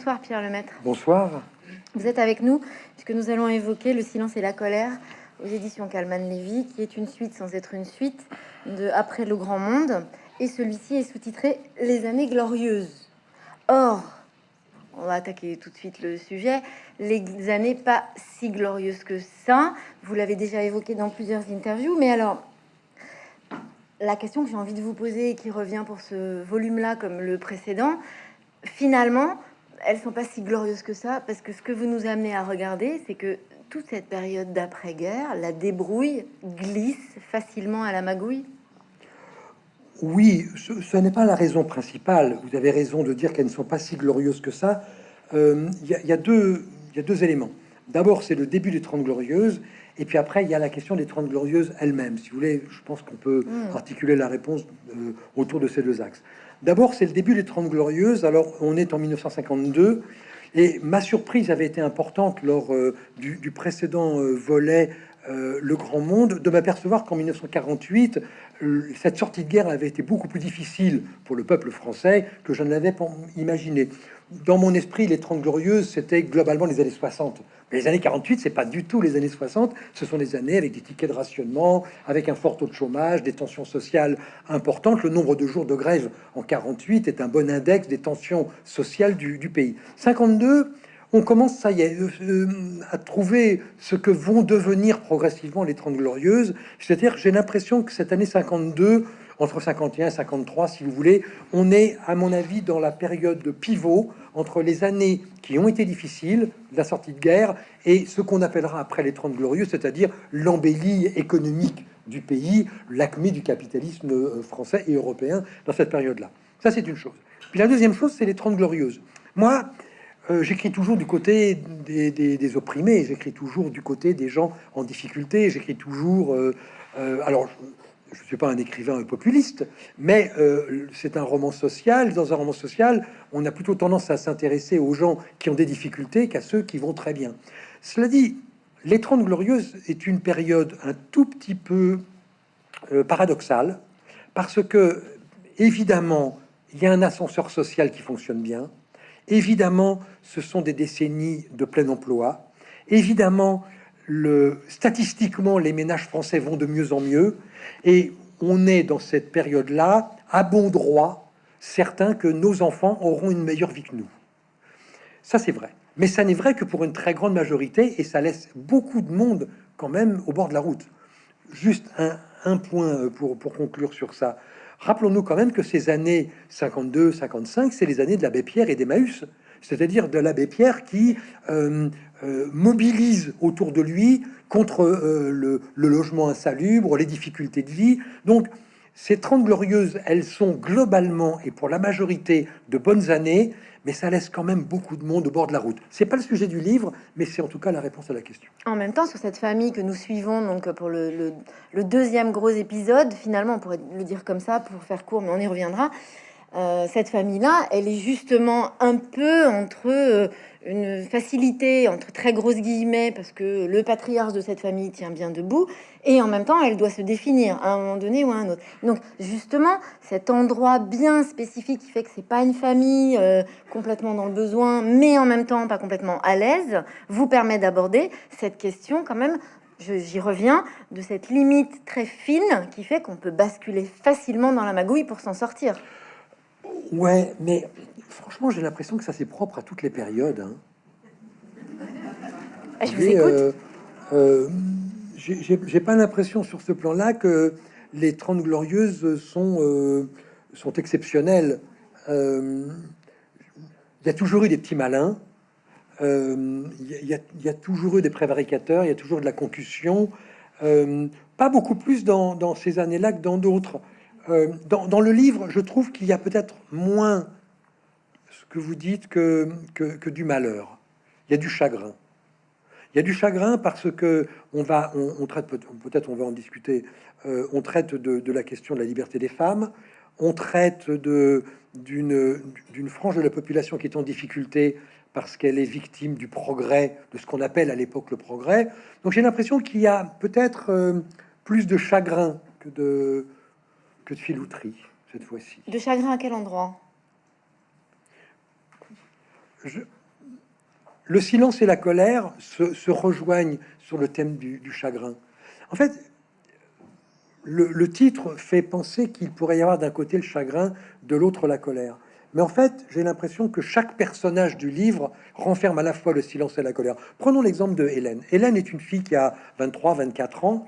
bonsoir Pierre Lemaître. Bonsoir. Vous êtes avec nous puisque nous allons évoquer Le silence et la colère aux éditions Calman Lévy, qui est une suite sans être une suite de Après le grand monde. Et celui-ci est sous-titré Les années glorieuses. Or, on va attaquer tout de suite le sujet. Les années pas si glorieuses que ça. Vous l'avez déjà évoqué dans plusieurs interviews, mais alors la question que j'ai envie de vous poser et qui revient pour ce volume-là comme le précédent, finalement, elles sont pas si glorieuses que ça, parce que ce que vous nous amenez à regarder, c'est que toute cette période d'après-guerre, la débrouille glisse facilement à la magouille. Oui, ce, n'est pas la raison principale. Vous avez raison de dire qu'elles ne sont pas si glorieuses que ça. Euh, il y, a deux éléments. D'abord, c'est le début des Trente Glorieuses, et puis après, il y a la question des Trente Glorieuses elles-mêmes. Si vous voulez, je pense qu'on peut hmm. articuler la réponse euh, autour de ces deux axes. D'abord, c'est le début des Trente Glorieuses. Alors, on est en 1952, et ma surprise avait été importante lors euh, du, précédent euh, volet Le Grand Monde, de m'apercevoir qu'en 1948, cette sortie de guerre avait été beaucoup plus difficile pour le peuple français que je n'avais pas imaginé dans mon esprit, les 30 glorieuses, c'était globalement les années 60. les années 48, c'est pas du tout les années 60. Ce sont des années avec des tickets de rationnement, avec un fort taux de chômage, des tensions sociales importantes. Le nombre de jours de grève en 48 est un bon index des tensions sociales du, pays. 52, on commence, ça y est, euh, euh, à trouver ce que vont devenir progressivement les 30 glorieuses. C'est-à-dire, j'ai l'impression que cette année 52 entre 51 et 53, si vous voulez. On est, à mon avis, dans la période de pivot entre les années qui ont été difficiles, la sortie de guerre, et ce qu'on appellera après les 30 glorieux, c'est-à-dire l'embellie économique du pays, l'acmé du capitalisme euh, français et européen dans cette période-là. Ça, c'est une chose. Puis la deuxième chose, c'est les 30 glorieuses. Moi, euh, j'écris toujours du côté des, des, opprimés, j'écris toujours du côté des gens en difficulté, j'écris toujours... Euh, alors, je ne suis pas un écrivain populiste, mais euh, c'est un roman social. Dans un roman social, on a plutôt tendance à s'intéresser aux gens qui ont des difficultés qu'à ceux qui vont très bien. Cela dit, Les Trente Glorieuses est une période un tout petit peu euh, paradoxale, parce que, évidemment, il y a un ascenseur social qui fonctionne bien. Évidemment, ce sont des décennies de plein emploi. Évidemment, statistiquement, les ménages français vont de mieux en mieux. Et on est dans cette période-là, à bon droit, certain que nos enfants auront une meilleure vie que nous. Ça, c'est vrai. Mais ça n'est vrai que pour une très grande majorité, et ça laisse beaucoup de monde quand même au bord de la route. Juste un, point pour, pour, conclure sur ça. Rappelons-nous quand même que ces années 52-55, c'est les années de l'abbé Pierre et d'Emmaüs, c'est-à-dire de l'abbé Pierre qui euh, euh, mobilise autour de lui contre euh, le, logement insalubre, les difficultés de vie. Donc, ces 30 glorieuses, elles sont globalement et pour la majorité de bonnes années, mais ça laisse quand même beaucoup de monde au bord de la route. C'est pas le sujet du livre, mais c'est en tout cas la réponse à la question. En même temps, sur cette famille que nous suivons, donc pour le, le deuxième gros épisode, finalement, on pourrait le dire comme ça pour faire court, mais on y reviendra. Euh, cette famille-là, elle est justement un peu entre euh, une facilité, entre très grosses guillemets, parce que le patriarche de cette famille tient bien debout, et en même temps, elle doit se définir à un moment donné ou à un autre. Donc, justement, cet endroit bien spécifique qui fait que c'est pas une famille euh, complètement dans le besoin, mais en même temps pas complètement à l'aise, vous permet d'aborder cette question quand même j'y reviens, de cette limite très fine qui fait qu'on peut basculer facilement dans la magouille pour s'en sortir. Ouais, mais franchement, j'ai l'impression que ça c'est propre à toutes les périodes. Hein. Ah, je vous écoute. Euh, euh, j'ai pas l'impression sur ce plan-là que les 30 glorieuses sont, euh, sont exceptionnelles. Il y a toujours eu des petits malins. Il y, y, a toujours eu des prévaricateurs. Il y a toujours de la concussion. pas beaucoup plus dans, dans ces années-là que dans d'autres. Euh, dans, le livre, je trouve qu'il y a peut-être moins ce que vous dites que, que, du malheur. Il y a du chagrin. Il y a du chagrin parce que on va, on, traite peut-être, on va en discuter. Euh, on traite de, la question de la liberté des femmes. On traite d'une frange de la population qui est en difficulté parce qu'elle est victime du progrès, de ce qu'on appelle à l'époque le progrès. Donc j'ai l'impression qu'il y a peut-être euh, plus de chagrin que de de filouterie cette fois-ci. De chagrin à quel endroit? Le silence et la colère se, rejoignent sur le thème du, chagrin. En fait, le, titre fait penser qu'il pourrait y avoir d'un côté le chagrin, de l'autre la colère. Mais en fait, j'ai l'impression que chaque personnage du livre renferme à la fois le silence et la colère. Prenons l'exemple de Hélène. Hélène est une fille qui a 23, 24 ans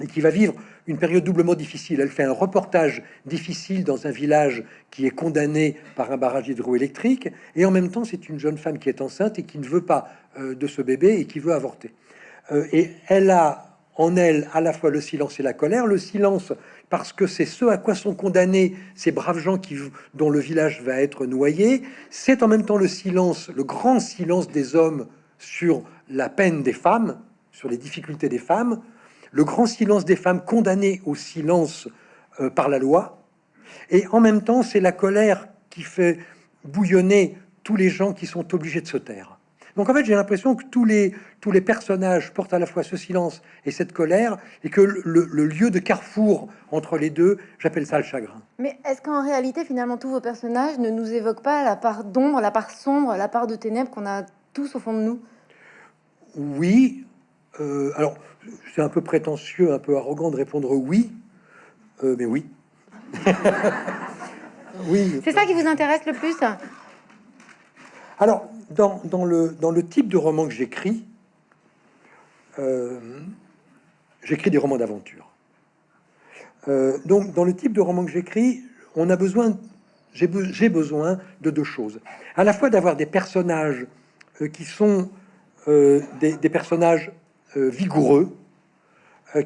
et qui va vivre une période doublement difficile. Elle fait un reportage difficile dans un village qui est condamné par un barrage hydroélectrique, et en même temps, c'est une jeune femme qui est enceinte et qui ne veut pas euh, de ce bébé et qui veut avorter. Euh, et elle a en elle à la fois le silence et la colère. Le silence parce que c'est ce à quoi sont condamnés ces braves gens qui, dont le village va être noyé. C'est en même temps le silence, le grand silence des hommes sur la peine des femmes, sur les difficultés des femmes, le grand silence des femmes condamnées au silence euh, par la loi, et en même temps c'est la colère qui fait bouillonner tous les gens qui sont obligés de se taire. Donc en fait, j'ai l'impression que tous les, tous les personnages portent à la fois ce silence et cette colère, et que le, lieu de carrefour entre les deux, j'appelle ça le chagrin. Mais est-ce qu'en réalité, finalement, tous vos personnages ne nous évoquent pas la part d'ombre, la part sombre, la part de ténèbres qu'on a tous au fond de nous? Oui. Euh, alors, c'est un peu prétentieux, un peu arrogant de répondre oui, euh, mais oui. oui. C'est ça qui vous intéresse le plus? Alors, dans, le, dans le type de roman que j'écris, euh, j'écris des romans d'aventure. Donc, dans le type de roman que j'écris, on a besoin, j'ai besoin de deux choses. À la fois d'avoir des personnages qui sont des, des, personnages vigoureux,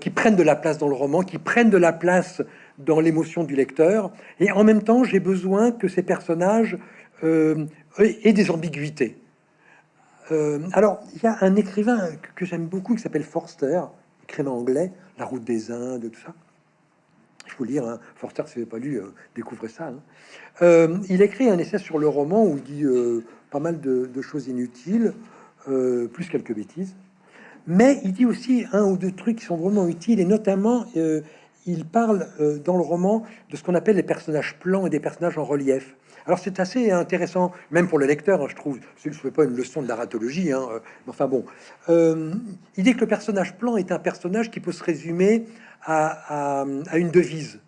qui prennent de la place dans le roman, qui prennent de la place dans l'émotion du lecteur, et en même temps, j'ai besoin que ces personnages et des ambiguïtés. Euh, alors, il y a un écrivain que, j'aime beaucoup qui s'appelle Forster, écrivain anglais, La route des Indes, tout ça. Il faut lire, hein. Forster, si vous n'avez pas lu, euh, découvrez ça. Hein. Euh, il écrit un essai sur le roman où il dit pas mal de choses inutiles, plus quelques bêtises. Mais il dit aussi un ou deux trucs qui sont vraiment utiles, et notamment, il parle dans le roman de ce qu'on appelle les personnages plans et des personnages en relief. Alors c'est assez intéressant, même pour le lecteur, hein, je trouve. Je ne fais pas une leçon de narratologie, hein, euh, enfin bon. Euh, il dit que le personnage plan est un personnage qui peut se résumer à, une devise.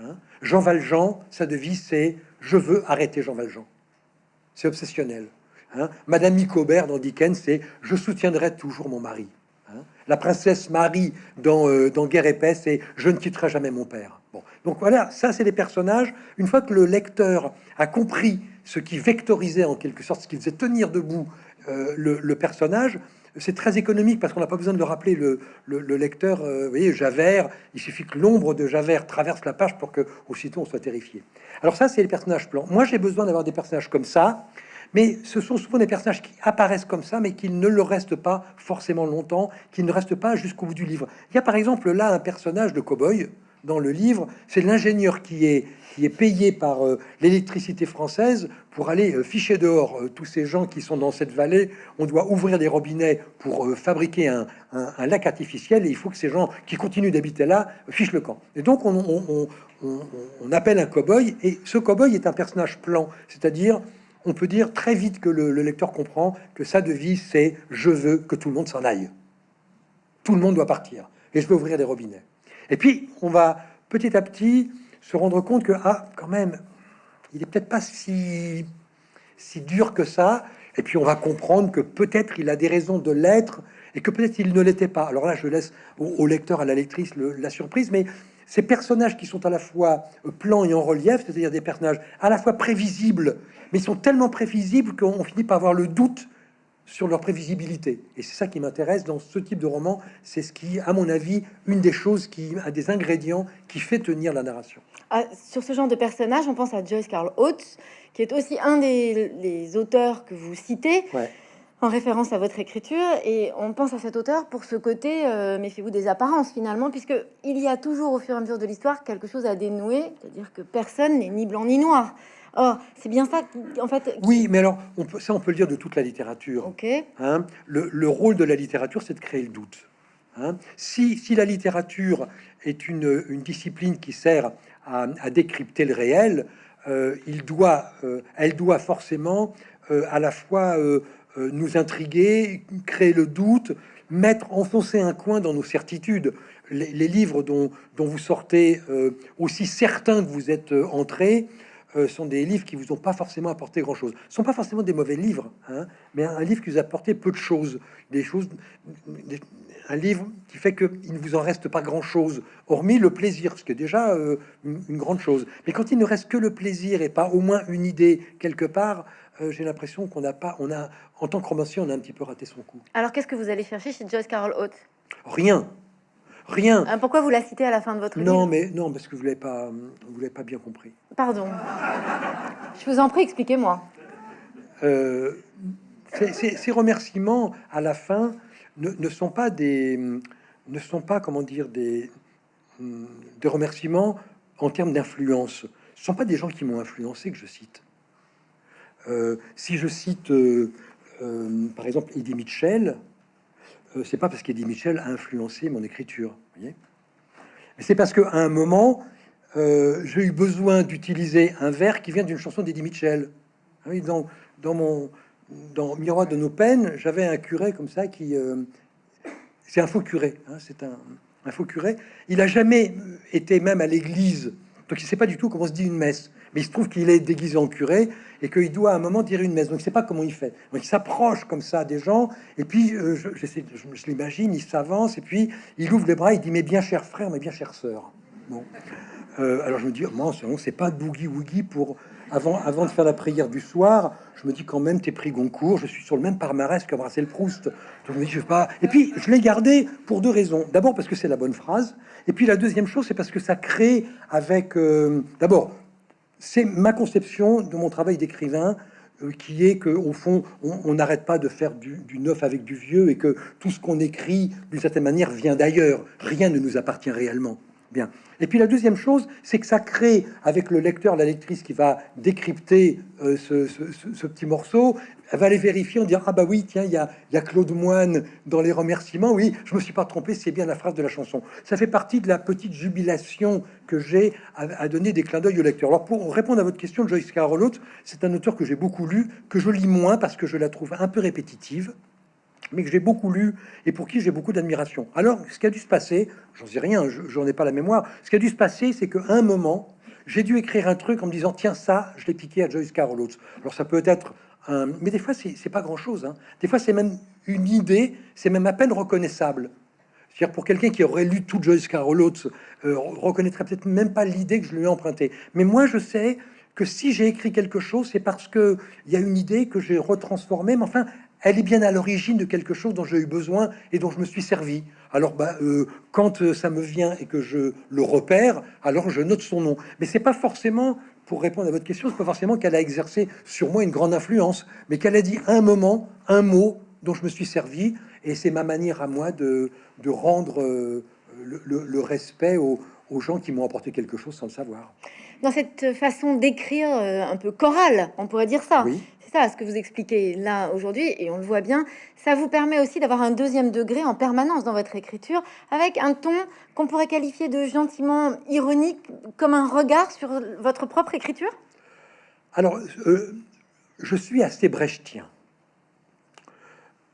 Hein. Jean Valjean, sa devise, c'est « Je veux arrêter Jean Valjean ». C'est obsessionnel. Madame Nicobert dans Dickens, c'est « Je soutiendrai toujours mon mari ». La princesse Marie dans, euh, Guerre épaisse, c'est « Je ne quitterai jamais mon père ». Bon, donc voilà, ça c'est des personnages. Une fois que le lecteur a compris ce qui vectorisait en quelque sorte, ce qui faisait tenir debout euh, le, personnage, c'est très économique parce qu'on n'a pas besoin de le rappeler. Le, lecteur, euh, vous voyez, Javert, il suffit que l'ombre de Javert traverse la page pour que aussitôt on soit terrifié. Alors ça, c'est les personnages plans. Moi, j'ai besoin d'avoir des personnages comme ça, mais ce sont souvent des personnages qui apparaissent comme ça, mais qui ne le restent pas forcément longtemps, qui ne restent pas jusqu'au bout du livre. Il y a par exemple là un personnage de cow-boy dans le livre, c'est l'ingénieur qui est, qui est payé par euh, l'électricité française pour aller euh, ficher dehors euh, tous ces gens qui sont dans cette vallée. On doit ouvrir des robinets pour fabriquer un, lac artificiel et il faut que ces gens qui continuent d'habiter là fichent le camp. Et donc on, on, appelle un cow-boy et ce cow-boy est un personnage plan, c'est-à-dire on peut dire très vite que le, le lecteur comprend que sa devise c'est je veux que tout le monde s'en aille. Tout le monde doit partir et je veux ouvrir des robinets. Et puis, on va petit à petit se rendre compte que, ah, quand même, il est peut-être pas si, si dur que ça. Et puis, on va comprendre que peut-être il a des raisons de l'être et que peut-être il ne l'était pas. Alors là, je laisse au, lecteur, à la lectrice, la surprise, mais ces personnages qui sont à la fois plans et en relief, c'est-à-dire des personnages à la fois prévisibles, mais ils sont tellement prévisibles qu'on finit par avoir le doute sur leur prévisibilité. Et c'est ça qui m'intéresse dans ce type de roman. C'est ce qui, à mon avis, une des choses qui a des ingrédients qui fait tenir la narration. Ah, sur ce genre de personnage, on pense à Joyce Carl Oates, qui est aussi un des, auteurs que vous citez. En référence à votre écriture, et on pense à cet auteur pour ce côté, euh, méfiez-vous des apparences finalement, puisque il y a toujours au fur et à mesure de l'histoire quelque chose à dénouer, c'est-à-dire que personne n'est ni blanc ni noir. Oh, c'est bien ça, en fait. Oui, mais alors, on peut, ça, on peut le dire de toute la littérature. Ok. Hein. le, rôle de la littérature, c'est de créer le doute. Hein. Si, si, la littérature est une, une discipline qui sert à, décrypter le réel, euh, il doit, euh, elle doit forcément euh, à la fois nous intriguer, créer le doute, mettre, enfoncer un coin dans nos certitudes. Les, livres dont, dont, vous sortez aussi certains que vous êtes entrés sont des livres qui vous ont pas forcément apporté grand chose. Ce sont pas forcément des mauvais livres, hein, mais un, livre qui vous a apporté peu de choses, des choses, un livre qui fait qu'il ne vous en reste pas grand-chose, hormis le plaisir, ce qui est déjà euh, une, grande chose. Mais quand il ne reste que le plaisir et pas au moins une idée quelque part, euh, j'ai l'impression qu'on n'a pas, on a, en tant que romancier, on a un petit peu raté son coup. Alors qu'est-ce que vous allez chercher chez Joyce Carol Oates Rien. Rien. Euh, pourquoi vous la citez à la fin de votre non, livre? mais non, parce que vous l'avez pas, vous l'avez pas bien compris. Pardon. Je vous en prie, expliquez-moi. ces remerciements à la fin, ne, sont pas des, ne sont pas comment dire des, des remerciements en termes d'influence. Ce sont pas des gens qui m'ont influencé que je cite. Euh, si je cite euh, euh, par exemple Eddie Mitchell, c'est pas parce qu'Eddie Mitchell a influencé mon écriture. Mais c'est parce qu'à un moment, j'ai eu besoin d'utiliser un vers qui vient d'une chanson d'Eddie Mitchell. Ah oui, dans, dans mon dans Miroir de nos peines, j'avais un curé comme ça qui... C'est un faux curé, hein, c'est un, faux curé. Il a jamais été même à l'église, donc il sait pas du tout comment se dit une messe. Mais il se trouve qu'il est déguisé en curé et qu'il doit à un moment dire une messe. Donc il sait pas comment il fait. Donc il s'approche comme ça des gens et puis euh, je, l'imagine, il s'avance et puis il ouvre les bras, il dit mais bien cher frère, mais bien chère sœur. Bon. Euh, alors je me dis, moi, c'est pas boogie woogie pour avant, de faire la prière du soir, je me dis quand même, t'es pris Goncourt, je suis sur le même palmarès que Marcel Proust. je me dis, je vais pas. Et puis, je l'ai gardé pour deux raisons. D'abord, parce que c'est la bonne phrase. Et puis, la deuxième chose, c'est parce que ça crée avec. Euh, d'abord, c'est ma conception de mon travail d'écrivain euh, qui est que au fond on n'arrête pas de faire du, neuf avec du vieux et que tout ce qu'on écrit d'une certaine manière vient d'ailleurs. Rien ne nous appartient réellement. Bien. Et puis la deuxième chose, c'est que ça crée avec le lecteur, la lectrice qui va décrypter euh, ce, petit morceau, elle va aller vérifier, on dire ah bah oui tiens il y a, y a Claude Moine dans les remerciements, oui je me suis pas trompé, c'est bien la phrase de la chanson. Ça fait partie de la petite jubilation que j'ai à, donner des clins d'œil au lecteur. Alors pour répondre à votre question, Joyce Carol c'est un auteur que j'ai beaucoup lu, que je lis moins parce que je la trouve un peu répétitive mais que j'ai beaucoup lu et pour qui j'ai beaucoup d'admiration. Alors, ce qui a dû se passer, j'en sais rien, j'en ai pas la mémoire, ce qui a dû se passer, c'est qu'à un moment, j'ai dû écrire un truc en me disant, tiens, ça, je l'ai piqué à Joyce Carol Oates. Alors, ça peut être un... Mais des fois, c'est pas grand-chose. Hein. Des fois, c'est même une idée, c'est même à peine reconnaissable. C'est-à-dire pour quelqu'un qui aurait lu tout Joyce Carol Oates, euh, reconnaîtrait peut-être même pas l'idée que je lui ai empruntée. Mais moi, je sais que si j'ai écrit quelque chose, c'est parce que il y a une idée que j'ai retransformée, mais enfin, elle est bien à l'origine de quelque chose dont j'ai eu besoin et dont je me suis servi. Alors, bah, euh, quand euh, ça me vient et que je le repère, alors je note son nom. Mais c'est pas forcément, pour répondre à votre question, c'est pas forcément qu'elle a exercé sur moi une grande influence, mais qu'elle a dit un moment, un mot dont je me suis servi, et c'est ma manière à moi de, de rendre euh, le, respect aux, aux gens qui m'ont apporté quelque chose sans le savoir. Dans cette façon d'écrire un peu chorale, on pourrait dire ça. Oui ça, ce que vous expliquez là aujourd'hui, et on le voit bien, ça vous permet aussi d'avoir un deuxième degré en permanence dans votre écriture, avec un ton qu'on pourrait qualifier de gentiment ironique, comme un regard sur votre propre écriture? Alors, euh, je suis assez brechtien.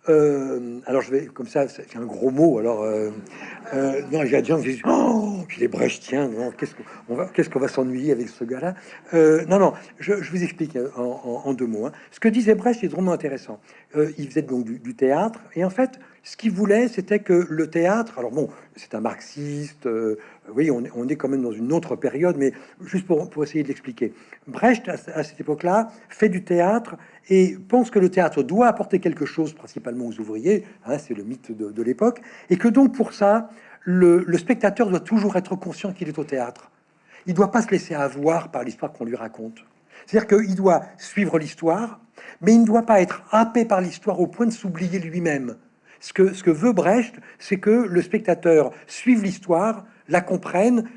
Euh, alors je vais comme ça, c'est un gros mot. Alors euh, euh, non, qui disent oh, il est brechtien. Qu'est-ce qu'on va, s'ennuyer avec ce gars-là? Non, non. Je, vous explique en, deux mots. Hein. Ce que disait Brecht est vraiment intéressant. il faisait donc du, théâtre et en fait, ce qu'il voulait, c'était que le théâtre. Alors bon, c'est un marxiste. oui, on, on, est quand même dans une autre période, mais juste pour, pour essayer de l'expliquer. Brecht à cette époque-là fait du théâtre et pense que le théâtre doit apporter quelque chose, principalement aux ouvriers, hein, c'est le mythe de, l'époque, et que donc pour ça, le, spectateur doit toujours être conscient qu'il est au théâtre. Il ne doit pas se laisser avoir par l'histoire qu'on lui raconte. C'est-à-dire qu'il doit suivre l'histoire, mais il ne doit pas être happé par l'histoire au point de s'oublier lui-même. Ce que, ce que veut Brecht, c'est que le spectateur suive l'histoire, la comprenne,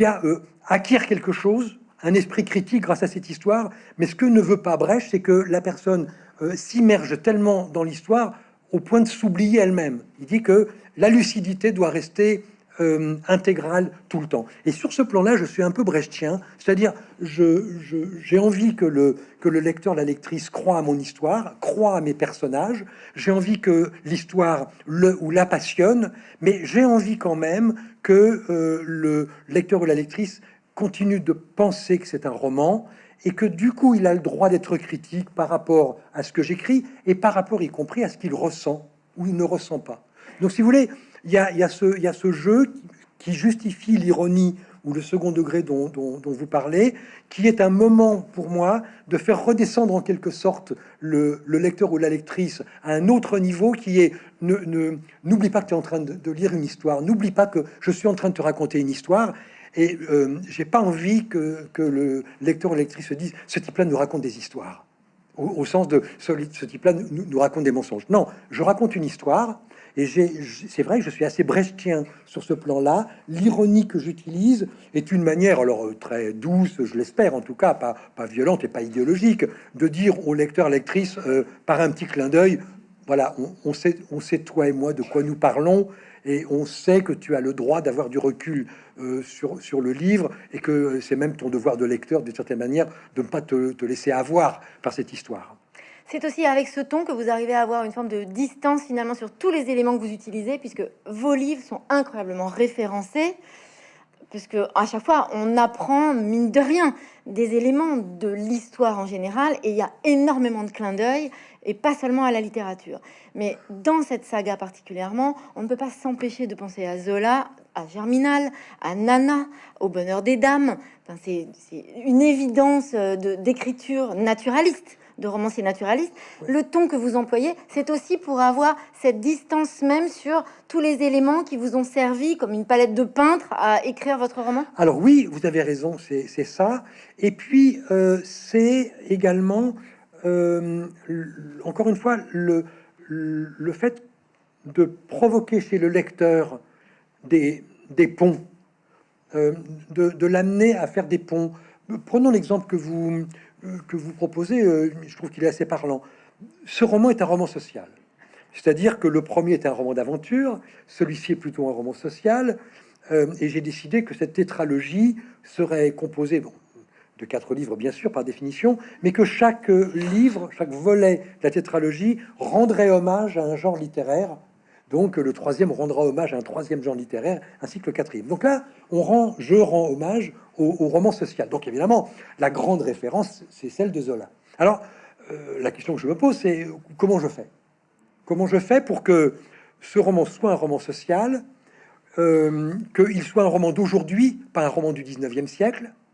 euh, acquiert quelque chose, un esprit critique grâce à cette histoire. Mais ce que ne veut pas Brecht, c'est que la personne euh, s'immerge tellement dans l'histoire au point de s'oublier elle-même. Il dit que la lucidité doit rester euh, intégrale tout le temps. Et sur ce plan-là, je suis un peu brechtien, c'est-à-dire j'ai envie que le, que le lecteur, la lectrice croit à mon histoire, croit à mes personnages, j'ai envie que l'histoire le ou la passionne, mais j'ai envie quand même que euh, le lecteur ou la lectrice continue de penser que c'est un roman et que du coup il a le droit d'être critique par rapport à ce que j'écris et par rapport y compris à ce qu'il ressent ou il ne ressent pas. Donc si vous voulez, il y a, ce, y a ce jeu qui justifie l'ironie ou le second degré dont, vous parlez, qui est un moment pour moi de faire redescendre en quelque sorte le, lecteur ou la lectrice à un autre niveau qui est ne n'oublie pas que tu es en train de, lire une histoire, n'oublie pas que je suis en train de te raconter une histoire. Et euh, j'ai pas envie que, le lecteur ou lectrice se dise ce type-là nous raconte des histoires, au, sens de ce, ce type-là nous, nous raconte des mensonges. Non, je raconte une histoire et c'est vrai que je suis assez brechtien sur ce plan-là. L'ironie que j'utilise est une manière, alors euh, très douce, je l'espère en tout cas, pas, pas violente et pas idéologique, de dire au lecteur, lectrice, euh, par un petit clin d'œil, voilà, on, sait, on sait toi et moi de quoi nous parlons, et on sait que tu as le droit d'avoir du recul euh, sur, sur le livre, et que c'est même ton devoir de lecteur, d'une certaine manière, de ne pas te, te laisser avoir par cette histoire. C'est aussi avec ce ton que vous arrivez à avoir une forme de distance finalement sur tous les éléments que vous utilisez, puisque vos livres sont incroyablement référencés, puisque à chaque fois on apprend, mine de rien, des éléments de l'histoire en général, et il y a énormément de clins d'œil, et pas seulement à la littérature. Mais dans cette saga particulièrement, on ne peut pas s'empêcher de penser à Zola, à Germinal, à Nana, au bonheur des dames. Enfin, c'est une évidence d'écriture naturaliste de romancier naturaliste, le ton que vous employez, c'est aussi pour avoir cette distance même sur tous les éléments qui vous ont servi comme une palette de peintre à écrire votre roman Alors oui, vous avez raison, c'est ça. Et puis, euh, c'est également, euh, encore une fois, le, fait de provoquer chez le lecteur des, ponts, euh, de, l'amener à faire des ponts. Prenons l'exemple que vous, que vous proposez, euh, je trouve qu'il est assez parlant. Ce roman est un roman social. C'est-à-dire que le premier est un roman d'aventure, celui-ci est plutôt un roman social, et j'ai décidé que cette tétralogie serait composée de quatre livres, bien sûr, par définition, mais que chaque livre, chaque volet de la tétralogie rendrait hommage à un genre littéraire. Donc le troisième rendra hommage à un troisième genre littéraire, ainsi que le quatrième. Donc là, on rend, je rends hommage au, roman social. Donc évidemment, la grande référence, c'est celle de Zola. Alors, euh, la question que je me pose, c'est comment je fais? Comment je fais pour que ce roman soit un roman social, euh, qu'il soit un roman d'aujourd'hui, pas un roman du 19e siècle? euh,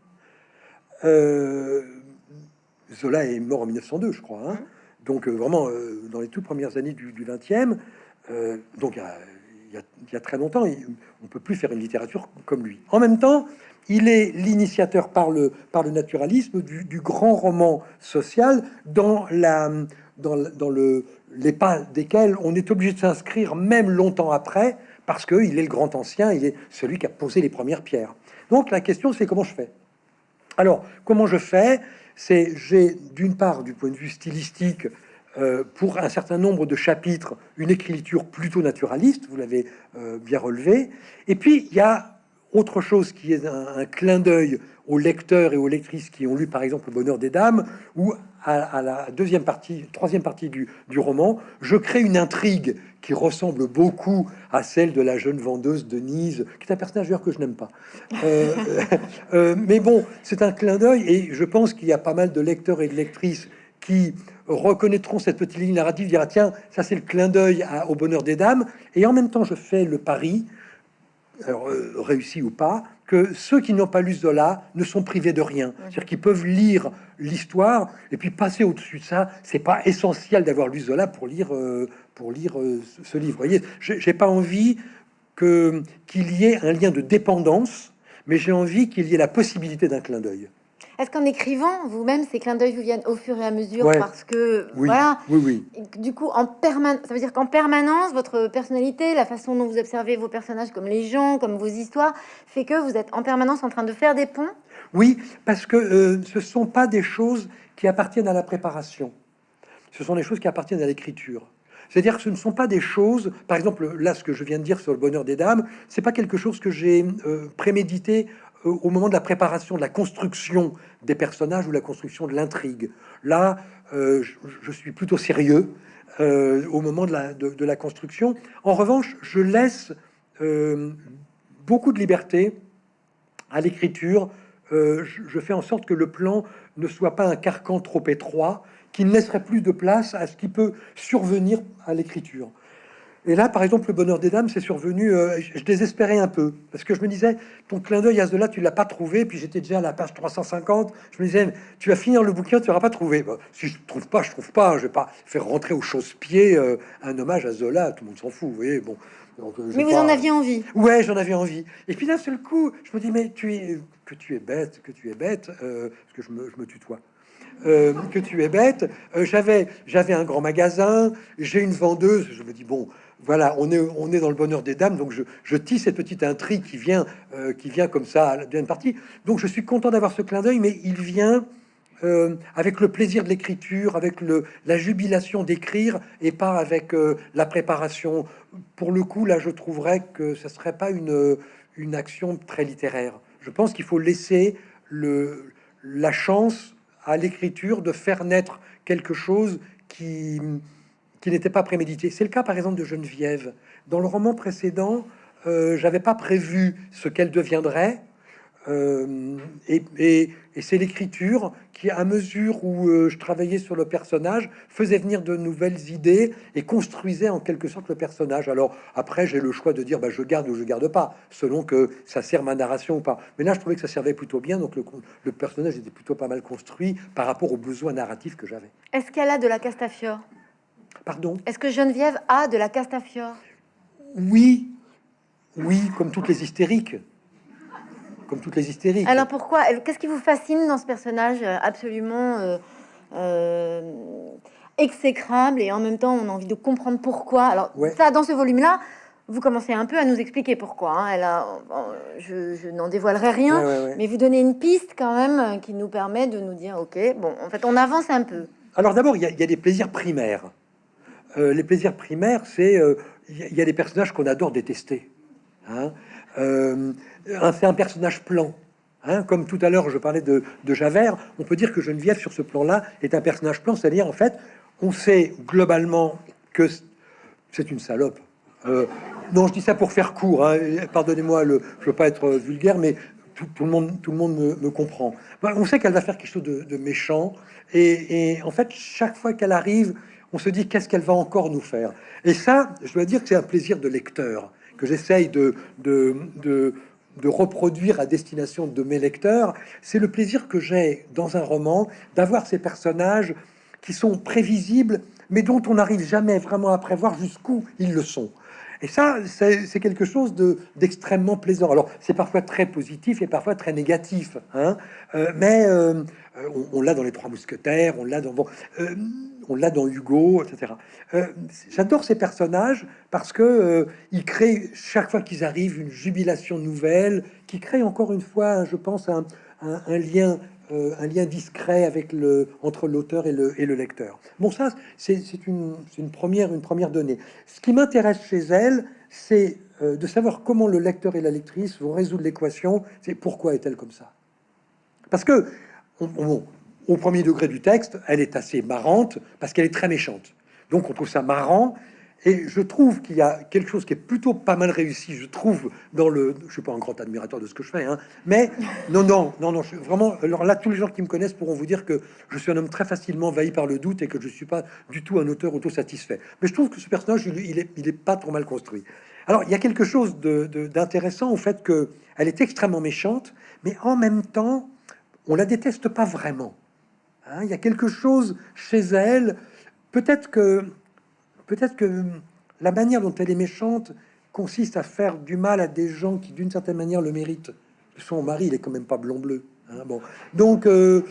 Zola est mort en 1902, je crois. Hein. donc vraiment, dans les toutes premières années du, du 20e, donc il y, a, très longtemps, on peut plus faire une littérature comme lui. En même temps, il est l'initiateur par le, par le naturalisme du, grand roman social dans, la, dans, dans le, les pas desquels on est obligé de s'inscrire même longtemps après parce qu'il est le grand ancien, il est celui qui a posé les premières pierres. Donc la question c'est comment je fais? Alors comment je fais? C'est j'ai d'une part du point de vue stylistique euh, pour un certain nombre de chapitres une écriture plutôt naturaliste, vous l'avez euh, bien relevé, et puis il y a autre chose qui est un, clin d'œil aux lecteurs et aux lectrices qui ont lu par exemple Le Bonheur des Dames, ou à, la deuxième partie, troisième partie du, roman, je crée une intrigue qui ressemble beaucoup à celle de la jeune vendeuse Denise, qui est un personnage que je n'aime pas. Euh, euh, mais bon, c'est un clin d'œil, et je pense qu'il y a pas mal de lecteurs et de lectrices qui reconnaîtront cette petite ligne narrative, dira tiens, ça c'est le clin d'œil au bonheur des dames, et en même temps je fais le pari alors, euh, réussi ou pas, que ceux qui n'ont pas lu Zola ne sont privés de rien. C'est-à-dire qu'ils peuvent lire l'histoire et puis passer au-dessus de ça. C'est pas essentiel d'avoir lu Zola pour lire, euh, pour lire euh, ce livre. Vous voyez, j'ai pas envie que qu'il y ait un lien de dépendance, mais j'ai envie qu'il y ait la possibilité d'un clin d'œil. Est-ce qu'en écrivant, vous-même, ces clins d'œil vous viennent au fur et à mesure parce que oui, voilà, oui, oui. Du coup, en permanence, ça veut dire qu'en permanence, votre personnalité, la façon dont vous observez vos personnages, comme les gens, comme vos histoires, fait que vous êtes en permanence en train de faire des ponts? Oui, parce que euh, ce sont pas des choses qui appartiennent à la préparation. Ce sont des choses qui appartiennent à l'écriture. C'est-à-dire que ce ne sont pas des choses, par exemple, là, ce que je viens de dire sur le bonheur des dames, c'est pas quelque chose que j'ai euh, prémédité au moment de la préparation, de la construction des personnages ou la construction de l'intrigue. Là, euh, je, suis plutôt sérieux au moment de la, construction. En revanche, je laisse beaucoup de liberté à l'écriture. Je fais en sorte que le plan ne soit pas un carcan trop étroit, qui ne laisserait plus de place à ce qui peut survenir à l'écriture. Et là, par exemple, le bonheur des dames, c'est survenu, euh, je désespérais un peu, parce que je me disais, ton clin d'œil à ce là, tu l'as pas trouvé, puis j'étais déjà à la page 350, je me disais, tu vas finir le bouquin, tu n'auras pas trouvé. si je trouve pas, je trouve pas, je vais pas faire rentrer au chausse-pied euh, un hommage à Zola, tout le monde s'en fout, vous voyez, bon. Euh, mais vous en aviez envie Ouais, j'en avais envie. Et puis d'un seul coup, je me dis, mais tu es, que tu es bête, que tu es bête, parce que je me, je me tutoie. Euh, que tu es bête. Euh, j'avais, j'avais un grand magasin, j'ai une vendeuse. Je me dis bon, voilà, on est, dans le bonheur des dames, donc je, je tisse cette petite intrigue qui vient, euh, qui vient comme ça à la deuxième partie. Donc je suis content d'avoir ce clin d'œil, mais il vient avec le plaisir de l'écriture, avec la jubilation d'écrire, et pas avec la préparation. Pour le coup, là, je trouverais que ce serait pas une, une action très littéraire. Je pense qu'il faut laisser la chance à l'écriture de faire naître quelque chose qui, qui n'était pas prémédité. C'est le cas par exemple de Geneviève. Dans le roman précédent, euh, j'avais pas prévu ce qu'elle deviendrait. Euh, et, c'est l'écriture qui, à mesure où euh, je travaillais sur le personnage, faisait venir de nouvelles idées et construisait en quelque sorte le personnage. Alors après, j'ai le choix de dire bah, je garde ou je garde pas, selon que ça sert ma narration ou pas. Mais là, je trouvais que ça servait plutôt bien, donc le, le personnage était plutôt pas mal construit par rapport aux besoins narratifs que j'avais. Est-ce qu'elle a de la Castafiore Pardon Est-ce que Geneviève a de la Castafiore? Oui, oui, comme toutes les hystériques comme toutes les hystériques. Alors pourquoi Qu'est-ce qui vous fascine dans ce personnage euh, absolument euh, euh, exécrable et en même temps on a envie de comprendre pourquoi? Alors ça, dans ce volume-là, vous commencez un peu à nous expliquer pourquoi. Hein. Elle a, je, n'en dévoilerai rien, mais vous donnez une piste quand même qui nous permet de nous dire, ok, bon, en fait, on avance un peu. Alors d'abord, il y, a des plaisirs primaires. Les plaisirs primaires, c'est il y, a des personnages qu'on adore détester. Hein. Euh, c'est un personnage plan. Hein, comme tout à l'heure, je parlais de, Javert, on peut dire que Geneviève, sur ce plan-là, est un personnage plan, c'est-à-dire, en fait, on sait globalement que c'est une salope. Euh, non, je dis ça pour faire court, hein, pardonnez-moi, je veux pas être vulgaire, mais tout, le monde, tout le monde me, comprend. on sait qu'elle va faire quelque chose de, méchant, et, en fait, chaque fois qu'elle arrive, on se dit qu'est-ce qu'elle va encore nous faire? Et ça, je dois dire que c'est un plaisir de lecteur que j'essaye de, de, de, reproduire à destination de mes lecteurs, c'est le plaisir que j'ai dans un roman d'avoir ces personnages qui sont prévisibles, mais dont on n'arrive jamais vraiment à prévoir jusqu'où ils le sont. Et ça, c'est quelque chose d'extrêmement plaisant. Alors, c'est parfois très positif et parfois très négatif, hein euh, mais euh, on, l'a dans Les Trois Mousquetaires, on l'a dans... Bon, euh, dans Hugo, etc. J'adore ces personnages parce que ils créent chaque fois qu'ils arrivent une jubilation nouvelle, qui crée encore une fois, je pense, un, lien, euh, un lien discret avec le entre l'auteur et le, et le lecteur. Bon, ça, c'est une, première, une première donnée. Ce qui m'intéresse chez elle, c'est de savoir comment le lecteur et la lectrice vont résoudre l'équation. C'est pourquoi est-elle comme ça Parce que au premier degré du texte, elle est assez marrante parce qu'elle est très méchante. Donc on trouve ça marrant. Et je trouve qu'il y a quelque chose qui est plutôt pas mal réussi, je trouve, dans le... Je suis pas un grand admirateur de ce que je fais, hein, mais non, non, non, non, je, vraiment... Alors là, tous les gens qui me connaissent pourront vous dire que je suis un homme très facilement envahi par le doute et que je suis pas du tout un auteur auto-satisfait. Mais je trouve que ce personnage, il, est, il est pas trop mal construit. Alors, il y a quelque chose d'intéressant au fait que elle est extrêmement méchante, mais en même temps, on la déteste pas vraiment. Hein, il y a quelque chose chez elle. Peut-être que, peut-être que la manière dont elle est méchante consiste à faire du mal à des gens qui, d'une certaine manière, le méritent. Son mari, il est quand même pas blond-bleu. Hein, bon. Donc, euh,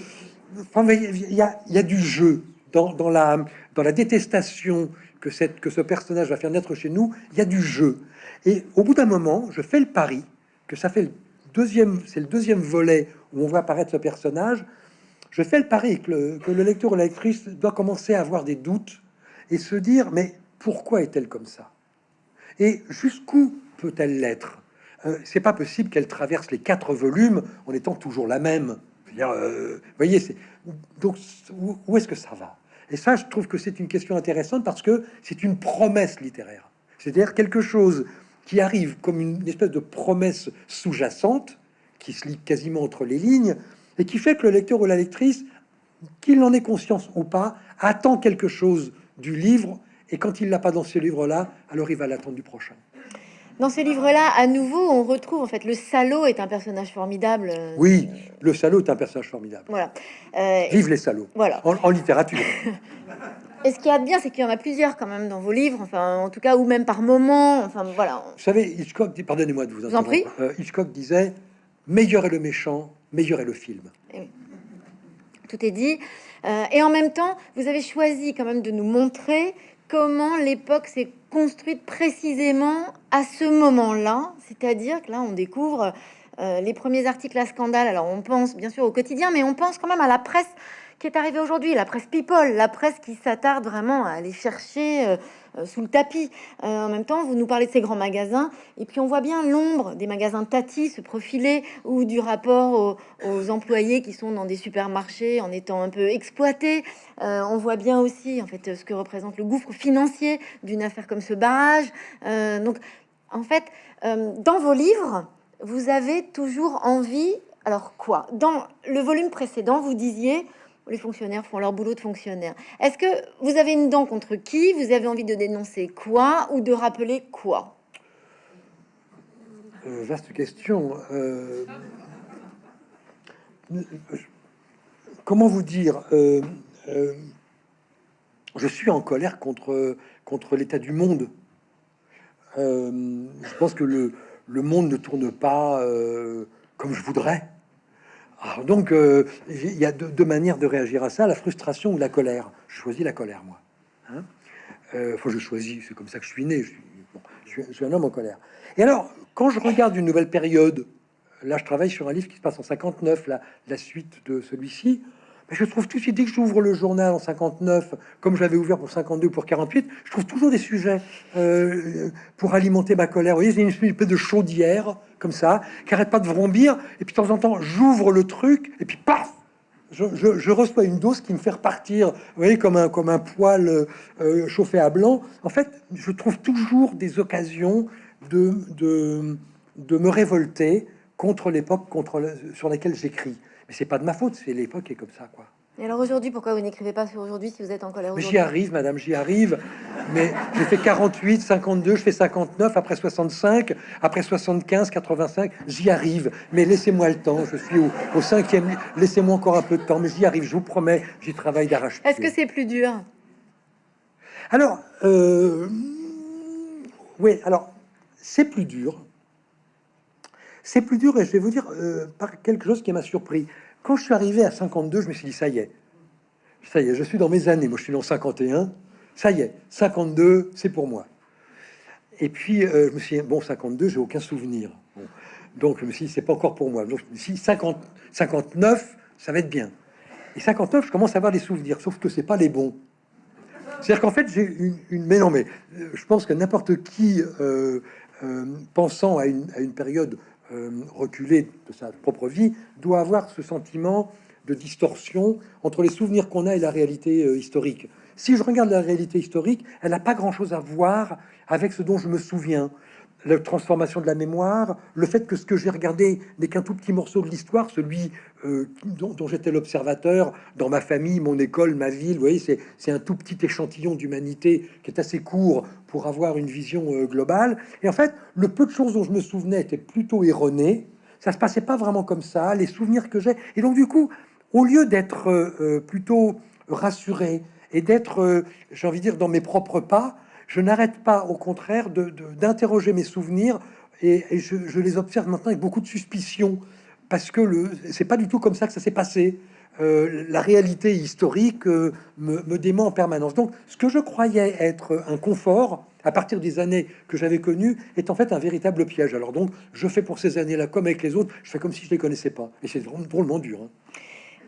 il, y a, du jeu dans, la, dans la détestation que, que ce personnage va faire naître chez nous. Il y a du jeu. Et au bout d'un moment, je fais le pari que ça fait le deuxième, c'est le deuxième volet où on voit apparaître ce personnage je fais le pari que le, lecteur ou la lectrice doit commencer à avoir des doutes et se dire, mais pourquoi est-elle comme ça? Et jusqu'où peut-elle l'être? Euh, C'est pas possible qu'elle traverse les quatre volumes en étant toujours la même. Euh, vous voyez, c'est donc où, est-ce que ça va? Et ça, je trouve que c'est une question intéressante parce que c'est une promesse littéraire, c'est-à-dire quelque chose qui arrive comme une espèce de promesse sous-jacente qui se lit quasiment entre les lignes et qui fait que le lecteur ou la lectrice, qu'il en ait conscience ou pas, attend quelque chose du livre et quand il l'a pas dans ce livre-là, alors il va l'attendre du prochain. Dans ce livre-là, à nouveau, on retrouve en fait le salaud est un personnage formidable. Oui, le salaud est un personnage formidable. Voilà. Euh, Vive les salauds. Voilà. En, littérature. Et ce qui a de bien, c'est qu'il y en a plusieurs quand même dans vos livres, enfin en tout cas, ou même par moment. Enfin voilà. Vous savez, Hitchcock, pardonnez-moi de vous, vous en prie. Euh, Hitchcock disait meilleur est le méchant, meilleur est le film. Eh tout est dit. Euh, et en même temps, vous avez choisi quand même de nous montrer comment l'époque s'est construite précisément à ce moment-là. C'est-à-dire que là, on découvre euh, les premiers articles à scandale. Alors, on pense bien sûr au quotidien, mais on pense quand même à la presse qui est arrivée aujourd'hui, la presse people, la presse qui s'attarde vraiment à aller chercher euh, sous le tapis. en même temps, vous nous parlez de ces grands magasins, et puis on voit bien l'ombre des magasins Tati se profiler, ou du rapport aux, employés qui sont dans des supermarchés en étant un peu exploités. on voit bien aussi, en fait, ce que représente le gouffre financier d'une affaire comme ce barrage. donc, en fait, dans vos livres, vous avez toujours envie. Alors quoi? Dans le volume précédent, vous disiez les fonctionnaires font leur boulot de fonctionnaire. Est-ce que vous avez une dent contre qui Vous avez envie de dénoncer quoi ou de rappeler quoi? Euh, Vaste question. Euh, comment vous dire euh, Je suis en colère contre, contre l'état du monde. je pense que le, le monde ne tourne pas comme je voudrais. Alors donc, euh, il y a deux, manières de réagir à ça, la frustration ou la colère. Je choisis la colère, moi. Hein euh, je choisis, c'est comme ça que je suis né. Je suis, un homme en colère. Et alors, quand je regarde une nouvelle période, là, je travaille sur un livre qui se passe en 59, la, la suite de celui-ci, je trouve tout de suite, dès que j'ouvre le journal en 59, comme je l'avais ouvert pour 52 ou pour 48, je trouve toujours des sujets euh, pour alimenter ma colère. Vous voyez, c'est une espèce de chaudière, comme ça, qui arrête pas de vrombir. Et puis de temps en temps, j'ouvre le truc, et puis paf je, reçois une dose qui me fait repartir, vous voyez, comme un, comme poil euh, chauffé à blanc. En fait, je trouve toujours des occasions de, de, me révolter contre l'époque sur laquelle j'écris. Mais c'est pas de ma faute, c'est l'époque qui est comme ça, quoi. Et alors aujourd'hui, pourquoi vous n'écrivez pas sur aujourd'hui si vous êtes en colère J'y arrive, madame, j'y arrive. Mais j'ai fait 48, 52, je fais 59, après 65, après 75, 85, j'y arrive. Mais laissez-moi le temps, je suis au, cinquième, laissez-moi encore un peu de temps, mais j'y arrive, je vous promets, j'y travaille d'arrache. Est-ce que c'est plus dur? Alors, euh, oui, alors, c'est plus dur. C'est plus dur et je vais vous dire euh, par quelque chose qui m'a surpris. Quand je suis arrivé à 52, je me suis dit, ça y est, ça y est, je suis dans mes années. Moi, je suis dans 51. Ça y est, 52, c'est pour moi. Et puis, euh, je me suis dit, bon, 52, j'ai aucun souvenir. Donc, je me suis dit, c'est pas encore pour moi. Donc, je me suis dit, 50, 59, ça va être bien. Et 59, je commence à avoir des souvenirs, sauf que c'est pas les bons. C'est-à-dire qu'en fait, j'ai une, Mais non, mais euh, je pense que n'importe qui, pensant à une, à une période reculé de sa propre vie, doit avoir ce sentiment de distorsion entre les souvenirs qu'on a et la réalité euh, historique. Si je regarde la réalité historique, elle n'a pas grand-chose à voir avec ce dont je me souviens la transformation de la mémoire, le fait que ce que j'ai regardé n'est qu'un tout petit morceau de l'histoire, celui euh, dont, j'étais l'observateur dans ma famille, mon école, ma ville. Vous voyez, c'est un tout petit échantillon d'humanité qui est assez court pour avoir une vision euh, globale. Et en fait, le peu de choses dont je me souvenais étaient plutôt erronées. Ça se passait pas vraiment comme ça. Les souvenirs que j'ai. Et donc, du coup, au lieu d'être euh, plutôt rassuré et d'être, j'ai envie de dire, dans mes propres pas, je n'arrête pas, au contraire, d'interroger mes souvenirs et, je, les observe maintenant avec beaucoup de suspicion parce que le c'est pas du tout comme ça que ça s'est passé. Euh, la réalité historique euh, me, me, dément en permanence. Donc, ce que je croyais être un confort à partir des années que j'avais connues est en fait un véritable piège. Alors donc, je fais pour ces années-là comme avec les autres, je fais comme si je les connaissais pas. Et c'est drôlement dur. Hein.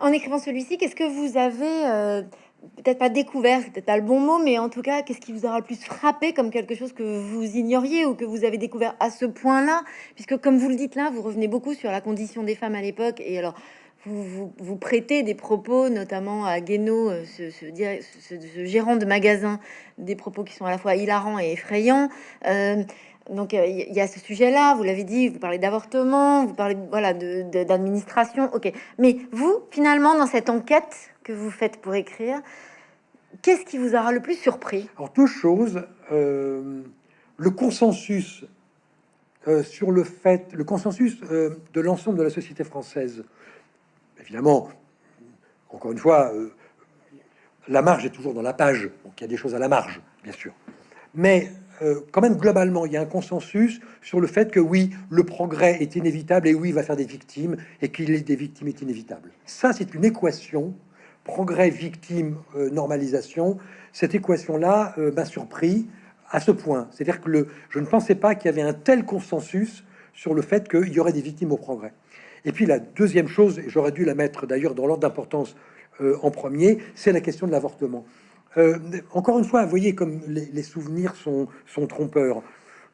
En écrivant celui-ci, qu'est-ce que vous avez euh, peut-être pas découvert, peut-être pas le bon mot, mais en tout cas, qu'est-ce qui vous aura le plus frappé comme quelque chose que vous ignoriez ou que vous avez découvert à ce point-là? Puisque, comme vous le dites là, vous revenez beaucoup sur la condition des femmes à l'époque, et alors vous, vous, prêtez des propos, notamment à Guénaud, euh, ce, ce, gérant de magasin, des propos qui sont à la fois hilarants et effrayants. Euh, donc euh, il y a ce sujet-là, vous l'avez dit, vous parlez d'avortement, vous parlez voilà d'administration, ok. Mais vous, finalement, dans cette enquête que vous faites pour écrire, qu'est-ce qui vous aura le plus surpris? Alors deux choses. le consensus sur le fait, le consensus de l'ensemble de la société française évidemment, encore une fois, euh, la marge est toujours dans la page, donc il y a des choses à la marge, bien sûr. Mais euh, quand même, globalement, il y a un consensus sur le fait que oui, le progrès est inévitable et oui, il va faire des victimes et qu'il est des victimes est inévitable. Ça, c'est une équation, progrès, victime, euh, normalisation. Cette équation-là m'a surpris à ce point. C'est-à-dire que je ne pensais pas qu'il y avait un tel consensus sur le fait qu'il y aurait des victimes au progrès. Et puis la deuxième chose, et j'aurais dû la mettre d'ailleurs dans l'ordre d'importance euh, en premier, c'est la question de l'avortement. Euh, encore une fois, voyez comme les, souvenirs sont, sont, trompeurs.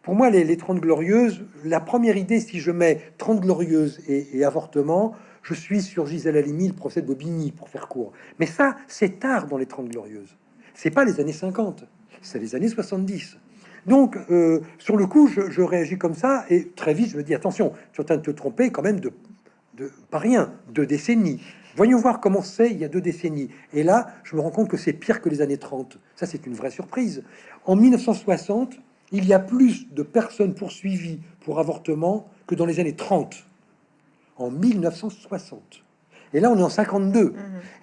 Pour moi, les, les 30 glorieuses, la première idée, si je mets 30 glorieuses et, avortement, je suis sur Gisèle Halimi, le procès de Bobigny, pour faire court. Mais ça, c'est tard dans les 30 glorieuses. C'est pas les années 50, c'est les années 70. Donc, euh, sur le coup, je, réagis comme ça, et très vite, je me dis, attention, tu es en train de te tromper quand même de pas rien, deux décennies. Voyons voir comment c'est il y a deux décennies. Et là, je me rends compte que c'est pire que les années 30. Ça, c'est une vraie surprise. En 1960, il y a plus de personnes poursuivies pour avortement que dans les années 30. En 1960. Et là, on est en 52. Mhm.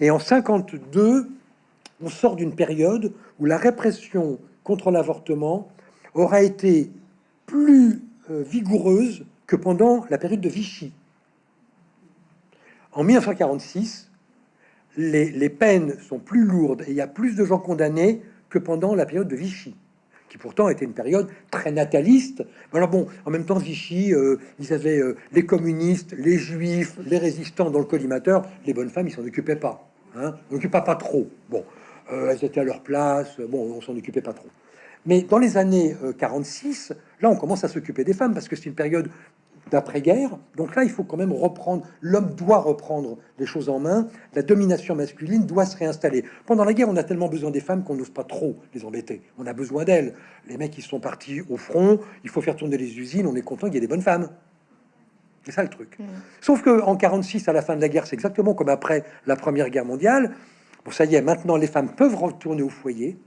Et en 52, on sort d'une période où la répression contre l'avortement aura été plus euh, vigoureuse que pendant la période de Vichy. En 1946, les, peines sont plus lourdes et il y a plus de gens condamnés que pendant la période de Vichy, qui pourtant était une période très nataliste. Alors bon, en même temps, Vichy, euh, ils avaient euh, les communistes, les juifs, les résistants dans le collimateur. Les bonnes femmes, ils s'en occupaient pas. Hein, pas, pas trop. Bon, euh, elles étaient à leur place. Bon, on s'en occupait pas trop. Mais dans les années 46, là, on commence à s'occuper des femmes parce que c'est une période d'après-guerre. Donc là, il faut quand même reprendre, l'homme doit reprendre les choses en main, la domination masculine doit se réinstaller. Pendant la guerre, on a tellement besoin des femmes qu'on n'ose pas trop les embêter. On a besoin d'elles. Les mecs, ils sont partis au front, il faut faire tourner les usines, on est content qu'il y ait des bonnes femmes. C'est ça le truc. Mmh. Sauf que en 46, à la fin de la guerre, c'est exactement comme après la Première Guerre mondiale. Bon, ça y est, maintenant les femmes peuvent retourner au foyer,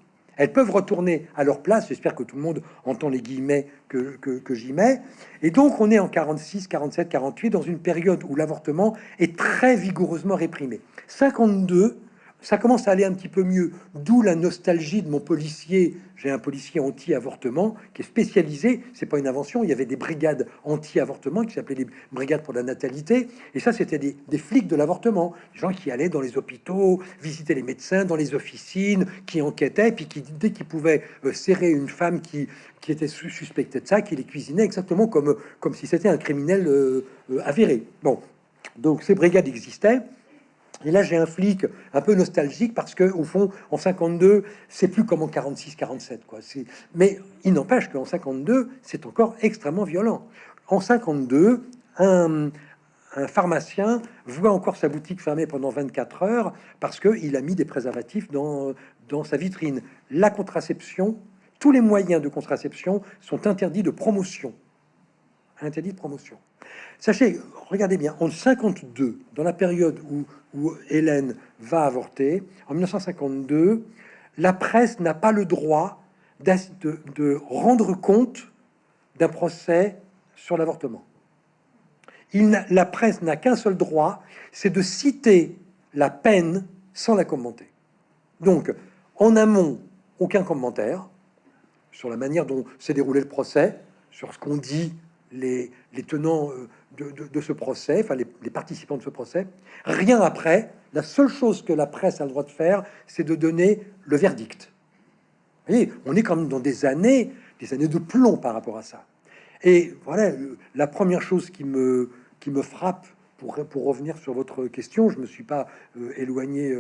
elles peuvent retourner à leur place. J'espère que tout le monde entend les guillemets que, que, j'y mets. Et donc, on est en 46, 47, 48, dans une période où l'avortement est très vigoureusement réprimé. 52, ça commence à aller un petit peu mieux, d'où la nostalgie de mon policier. J'ai un policier anti-avortement qui est spécialisé, c'est pas une invention, il y avait des brigades anti-avortement qui s'appelaient les brigades pour la natalité, et ça c'était des, flics de l'avortement, des gens qui allaient dans les hôpitaux, visiter les médecins, dans les officines, qui enquêtaient, puis qui, dès qu'ils pouvaient euh, serrer une femme qui, était suspectée de ça, qui les cuisinait exactement comme, comme si c'était un criminel euh, euh, avéré. Bon, donc ces brigades existaient. Et là, j'ai un flic un peu nostalgique parce que, au fond, en 52, c'est plus comme en 46, 47, quoi. Mais il n'empêche qu'en 52, c'est encore extrêmement violent. En 52, un, un, pharmacien voit encore sa boutique fermée pendant 24 heures parce qu'il a mis des préservatifs dans, dans sa vitrine. La contraception, tous les moyens de contraception sont interdits de promotion. Interdits de promotion. Sachez, regardez bien, en 52, dans la période où Hélène va avorter, en 1952, la presse n'a pas le droit de, rendre compte d'un procès sur l'avortement. La presse n'a qu'un seul droit, c'est de citer la peine sans la commenter. Donc, en amont, aucun commentaire sur la manière dont s'est déroulé le procès, sur ce qu'ont dit les, tenants euh, de, ce procès, enfin les, participants de ce procès. Rien après, la seule chose que la presse a le droit de faire, c'est de donner le verdict. Vous voyez, on est quand même dans des années, des années de plomb par rapport à ça. Et voilà, la première chose qui me, qui me frappe pour, pour revenir sur votre question, je me suis pas éloigné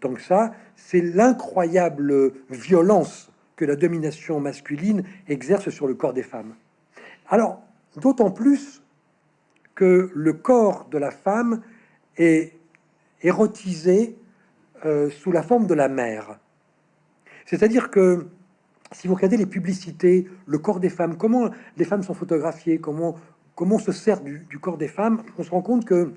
tant que ça, c'est l'incroyable violence que la domination masculine exerce sur le corps des femmes. Alors, d'autant plus que le corps de la femme est érotisé euh, sous la forme de la mère. C'est-à-dire que si vous regardez les publicités, le corps des femmes, comment les femmes sont photographiées, comment, on se sert du, du corps des femmes, on se rend compte que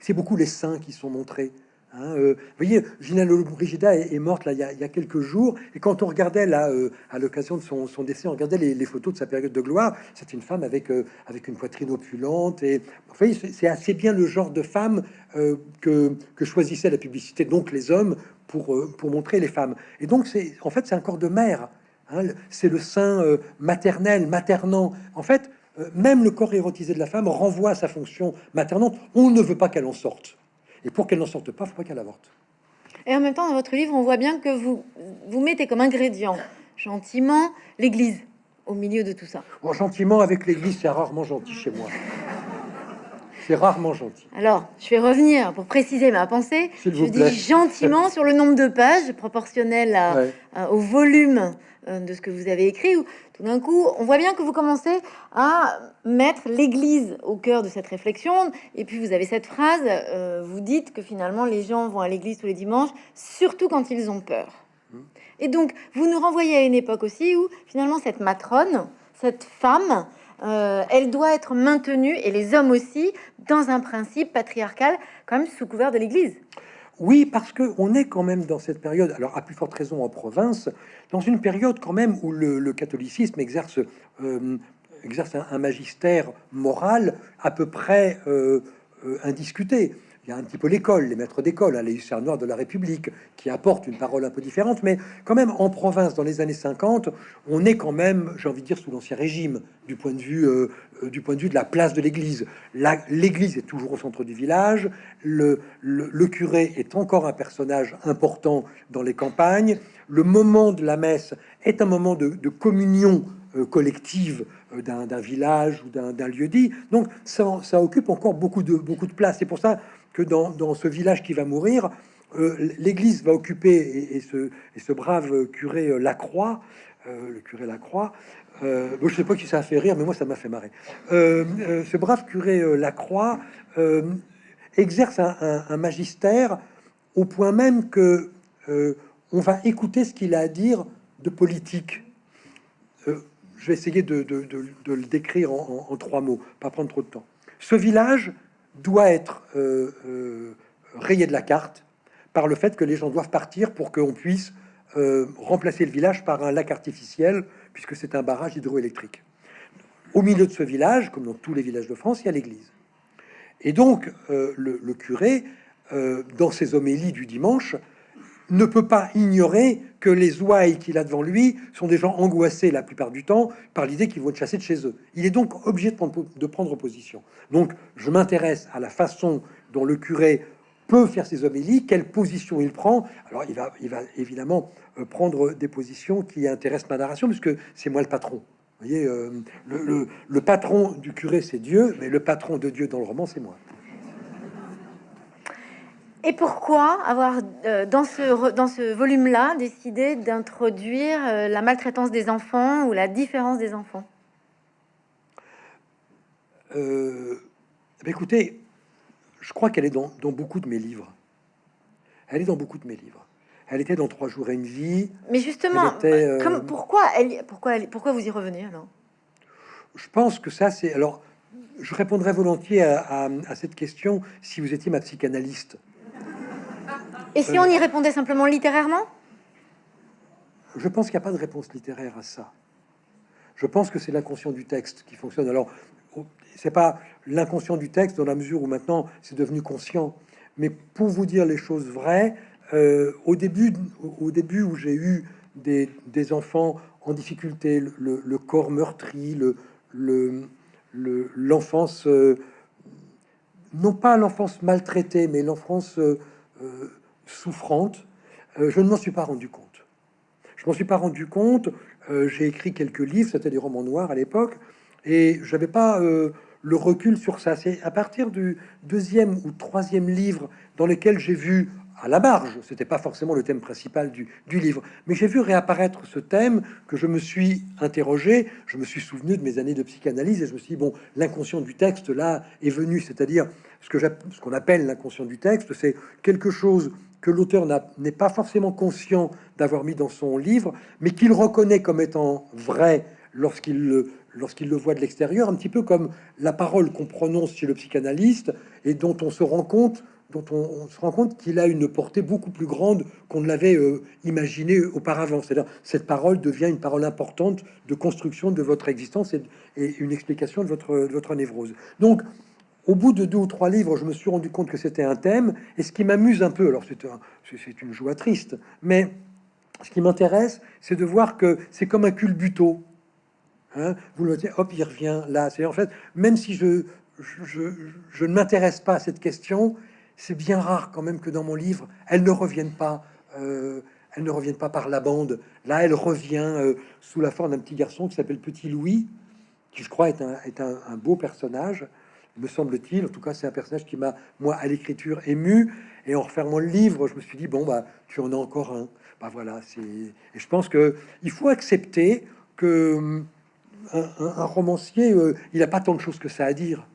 c'est beaucoup les seins qui sont montrés, Hein, euh, vous voyez, Gina Lollobrigida est, morte là, il, y a, quelques jours, et quand on regardait là, euh, à l'occasion de son, décès, on regardait les, photos de sa période de gloire, c'est une femme avec, euh, avec une poitrine opulente, et vous voyez, c'est assez bien le genre de femme que, que, choisissait la publicité, donc les hommes, pour, pour montrer les femmes. Et donc, c'est en fait, c'est un corps de mère, hein, c'est le sein maternel, maternant. En fait, même le corps érotisé de la femme renvoie à sa fonction maternante. On ne veut pas qu'elle en sorte. Et pour qu'elle n'en sorte pas, il faut pas qu'elle avorte. Et en même temps, dans votre livre, on voit bien que vous, vous mettez comme ingrédient, gentiment, l'Église au milieu de tout ça. Bon, gentiment, avec l'Église, c'est rarement gentil chez moi. C'est rarement gentil. Alors, je vais revenir pour préciser ma pensée. Je dis gentiment sur le nombre de pages proportionnel au volume euh, de ce que vous avez écrit. Où, tout d'un coup, on voit bien que vous commencez à mettre l'Église au cœur de cette réflexion. Et puis vous avez cette phrase, euh, vous dites que finalement les gens vont à l'Église tous les dimanches, surtout quand ils ont peur. Mmh. Et donc, vous nous renvoyez à une époque aussi où finalement cette matrone, cette femme, euh, elle doit être maintenue, et les hommes aussi, dans un principe patriarcal, quand même sous couvert de l'Église. Oui, parce que on est quand même dans cette période, alors à plus forte raison en province, dans une période quand même où le, catholicisme exerce, euh, exerce un, magistère moral à peu près euh, indiscuté il y a un petit peu l'école, les maîtres d'école, hein, les hussards noirs de la République, qui apportent une parole un peu différente, mais quand même en province, dans les années 50, on est quand même, j'ai envie de dire, sous l'ancien régime, du point de vue, euh, euh, du point de vue de la place de l'Église. L'Église est toujours au centre du village, le, curé est encore un personnage important dans les campagnes, le moment de la messe est un moment de, communion euh, collective d'un village ou d'un lieu dit. Donc ça, ça, occupe encore beaucoup de, beaucoup de place. C'est pour ça que dans, ce village qui va mourir, euh, l'Église va occuper et, ce, brave curé euh, Lacroix, euh, le curé Lacroix, euh, je sais pas qui ça a fait rire, mais moi ça m'a fait marrer. ce brave curé Lacroix exerce un, magistère au point même que on va écouter ce qu'il a à dire de politique. Je vais essayer de, le décrire en, trois mots, pas prendre trop de temps. Ce village doit être euh, euh, rayé de la carte par le fait que les gens doivent partir pour qu'on puisse euh, remplacer le village par un lac artificiel, puisque c'est un barrage hydroélectrique. Au milieu de ce village, comme dans tous les villages de France, il y a l'église. Et donc, le, curé, dans ses homélies du dimanche, ne peut pas ignorer que les ouailles qu'il a devant lui sont des gens angoissés la plupart du temps par l'idée qu'ils vont être chassés de chez eux. Il est donc obligé de prendre, position. Donc, je m'intéresse à la façon dont le curé peut faire ses homélies, quelle position il prend. Alors, il va, il va évidemment euh, prendre des positions qui intéressent ma narration, puisque c'est moi le patron. Vous voyez, euh, le patron du curé, c'est Dieu, mais le patron de Dieu dans le roman, c'est moi. Et pourquoi avoir, euh, dans ce, dans ce volume-là, décidé d'introduire euh, la maltraitance des enfants ou la différence des enfants? Euh, ben Écoutez, je crois qu'elle est dans, beaucoup de mes livres. Elle est dans beaucoup de mes livres. Elle était dans Trois jours et une vie. Mais justement, comme, pourquoi, elle, pourquoi, elle, pourquoi vous y revenez alors? Je pense que ça, c'est... Alors, je répondrai volontiers à, à cette question si vous étiez ma psychanalyste. Et si on y répondait simplement littérairement? Je pense qu'il n'y a pas de réponse littéraire à ça. Je pense que c'est l'inconscient du texte qui fonctionne. Alors, c'est pas l'inconscient du texte dans la mesure où maintenant c'est devenu conscient. Mais pour vous dire les choses vraies, euh, au début, au début où j'ai eu des, enfants en difficulté, le, corps meurtri, le, l'enfance, euh, non pas l'enfance maltraitée, mais l'enfance euh, souffrante, euh, je ne m'en suis pas rendu compte. Je m'en suis pas rendu compte. Euh, j'ai écrit quelques livres, c'était des romans noirs à l'époque, et j'avais pas euh, le recul sur ça. C'est à partir du deuxième ou troisième livre dans lequel j'ai vu à la marge, c'était pas forcément le thème principal du, livre, mais j'ai vu réapparaître ce thème que je me suis interrogé, je me suis souvenu de mes années de psychanalyse et je me suis dit, bon, l'inconscient du texte là est venu, c'est-à-dire ce que ce qu'on appelle l'inconscient du texte, c'est quelque chose que l'auteur n'est pas forcément conscient d'avoir mis dans son livre, mais qu'il reconnaît comme étant vrai lorsqu'il le, lorsqu'il le voit de l'extérieur, un petit peu comme la parole qu'on prononce chez le psychanalyste et dont on se rend compte dont on, se rend compte qu'il a une portée beaucoup plus grande qu'on ne l'avait euh, imaginé auparavant. C'est-à-dire cette parole devient une parole importante de construction de votre existence et, une explication de votre, votre névrose. Donc, au bout de deux ou trois livres, je me suis rendu compte que c'était un thème. Et ce qui m'amuse un peu, alors c'est une joie triste, mais ce qui m'intéresse, c'est de voir que c'est comme un culbuto. Hein vous le dites, hop, il revient là. C'est en fait, même si je, ne m'intéresse pas à cette question, c'est bien rare quand même que dans mon livre, elle ne revienne pas. Euh, elle ne revienne pas par la bande. Là, elle revient euh, sous la forme d'un petit garçon qui s'appelle Petit Louis, qui je crois est un, beau personnage, me semble-t-il. En tout cas, c'est un personnage qui m'a, moi, à l'écriture, ému. Et en refermant le livre, je me suis dit, bon, bah, tu en as encore un. Bah voilà, c'est... Et je pense que il faut accepter que hum, un, romancier, euh, il n'a pas tant de choses que ça à dire.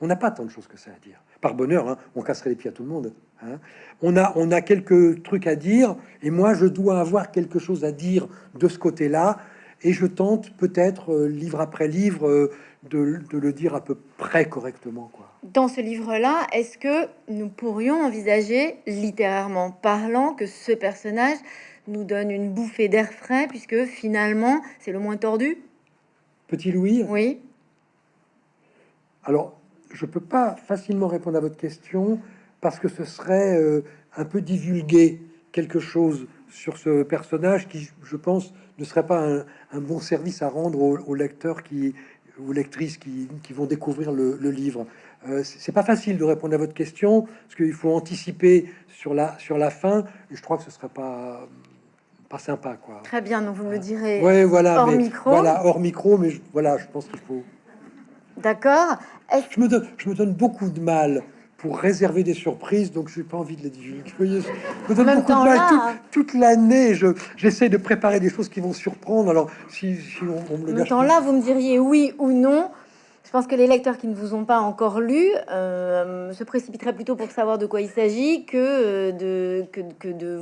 On n'a pas tant de choses que ça à dire par bonheur, hein, on casserait les pieds à tout le monde. Hein. On, a, on a quelques trucs à dire, et moi, je dois avoir quelque chose à dire de ce côté-là, et je tente peut-être, euh, livre après livre, euh, de, le dire à peu près correctement. Quoi. Dans ce livre-là, est-ce que nous pourrions envisager, littérairement parlant, que ce personnage nous donne une bouffée d'air frais, puisque finalement, c'est le moins tordu? Petit Louis Oui. Alors, je peux pas facilement répondre à votre question parce que ce serait euh, un peu divulguer quelque chose sur ce personnage qui, je pense, ne serait pas un, bon service à rendre aux, lecteurs qui ou lectrices qui, vont découvrir le, livre. Euh, c'est pas facile de répondre à votre question parce qu'il faut anticiper sur la sur la fin. Et je crois que ce serait pas pas sympa, quoi. Très bien, donc vous me direz. Ouais, voilà, hors micro. Voilà, hors micro, mais voilà, je pense qu'il faut. D'accord. Je me, donne, je me donne beaucoup de mal pour réserver des surprises, donc je n'ai pas envie de les divulguer. Je me donne beaucoup de mal toute, l'année. Je j'essaie de préparer des choses qui vont surprendre. Alors, si, on, me le gâche. temps là, vous me diriez oui ou non. Je pense que les lecteurs qui ne vous ont pas encore lu euh, se précipiteraient plutôt pour savoir de quoi il s'agit que euh, de que, que de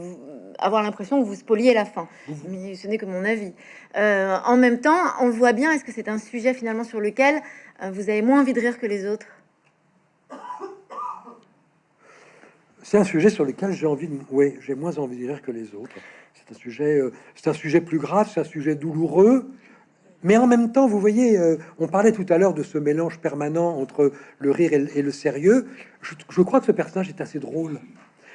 avoir l'impression que vous spoliez la fin. Mais ce n'est que mon avis. Euh, en même temps, on voit bien. Est-ce que c'est un sujet finalement sur lequel vous avez moins envie de rire que les autres? C'est un sujet sur lequel j'ai envie de... Oui, j'ai moins envie de rire que les autres. C'est un sujet, euh, c'est un sujet plus grave, c'est un sujet douloureux. Mais en même temps, vous voyez, euh, on parlait tout à l'heure de ce mélange permanent entre le rire et, le sérieux. Je, crois que ce personnage est assez drôle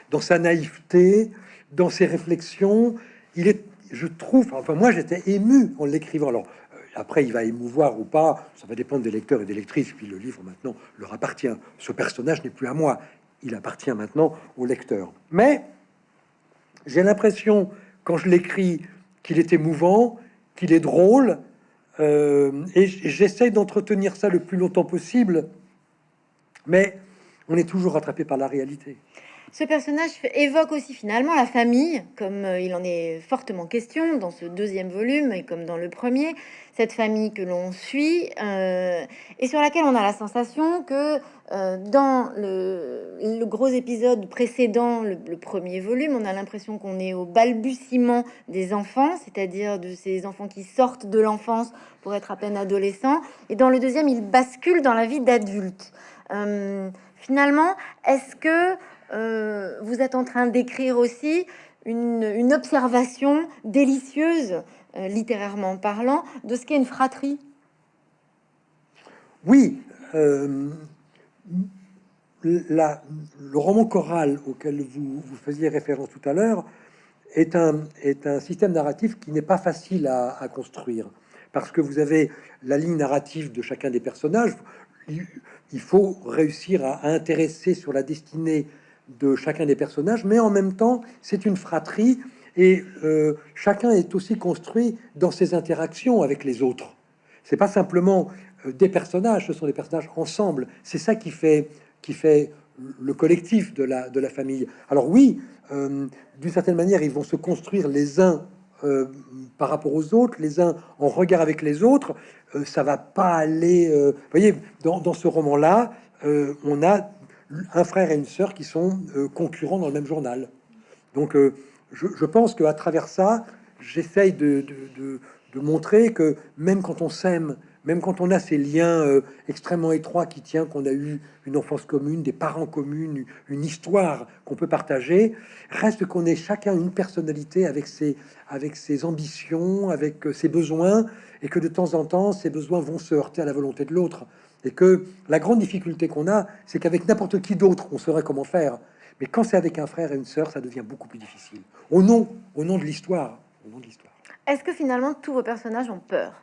dans sa naïveté, dans ses réflexions. Il est, je trouve, enfin moi j'étais ému en l'écrivant. Alors après, il va émouvoir ou pas, ça va dépendre des lecteurs et des lectrices. Puis le livre maintenant leur appartient. Ce personnage n'est plus à moi, il appartient maintenant au lecteur. Mais j'ai l'impression, quand je l'écris, qu'il est émouvant, qu'il est drôle, euh, et j'essaie d'entretenir ça le plus longtemps possible. Mais on est toujours rattrapé par la réalité. Ce personnage évoque aussi finalement la famille, comme euh, il en est fortement question dans ce deuxième volume et comme dans le premier, cette famille que l'on suit euh, et sur laquelle on a la sensation que euh, dans le, gros épisode précédent, le, premier volume, on a l'impression qu'on est au balbutiement des enfants, c'est-à-dire de ces enfants qui sortent de l'enfance pour être à peine adolescents, et dans le deuxième, il bascule dans la vie d'adulte. finalement, est-ce que euh, vous êtes en train d'écrire aussi une, observation délicieuse, euh, littérairement parlant, de ce qu'est une fratrie. Oui, euh, le roman choral auquel vous, vous faisiez référence tout à l'heure est un, est un système narratif qui n'est pas facile à, à, construire parce que vous avez la ligne narrative de chacun des personnages. Il, faut réussir à intéresser sur la destinée de chacun des personnages, mais en même temps, c'est une fratrie et euh, chacun est aussi construit dans ses interactions avec les autres. C'est pas simplement euh, des personnages, ce sont des personnages ensemble. C'est ça qui fait, qui fait le collectif de la, de la famille. Alors oui, euh, d'une certaine manière, ils vont se construire les uns euh, par rapport aux autres, les uns en regard avec les autres. ça va pas aller. vous voyez, dans, dans ce roman-là, on a un frère et une sœur qui sont concurrents dans le même journal. Donc, je, je, pense qu'à travers ça, j'essaye de, montrer que même quand on s'aime, même quand on a ces liens euh, extrêmement étroits qui tient qu'on a eu une enfance commune, des parents communes, une histoire qu'on peut partager, reste qu'on est chacun une personnalité avec ses, avec ses ambitions, avec euh, ses besoins, et que de temps en temps, ces besoins vont se heurter à la volonté de l'autre. Et que la grande difficulté qu'on a, c'est qu'avec n'importe qui d'autre, on saurait comment faire. Mais quand c'est avec un frère et une sœur, ça devient beaucoup plus difficile. Au nom, au nom de l'histoire. Au nom de l'histoire. Est-ce que finalement tous vos personnages ont peur?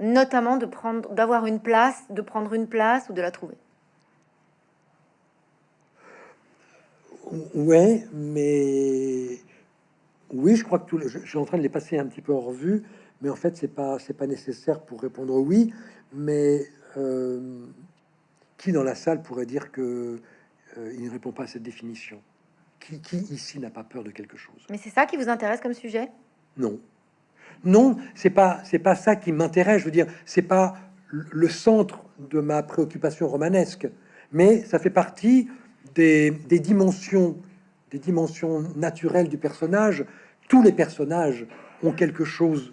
Notamment de prendre, d'avoir une place, de prendre une place ou de la trouver? Ouais, mais oui, je crois que tout le... je, suis en train de les passer un petit peu en revue, mais en fait, c'est pas c'est pas nécessaire pour répondre oui. Mais euh, qui dans la salle pourrait dire que euh, il ne répond pas à cette définition? Qui, qui ici n'a pas peur de quelque chose? Mais c'est ça qui vous intéresse comme sujet? Non. Non, c'est pas c'est pas ça qui m'intéresse. Je veux dire, c'est pas le centre de ma préoccupation romanesque, mais ça fait partie des, dimensions des dimensions naturelles du personnage. Tous les personnages ont quelque chose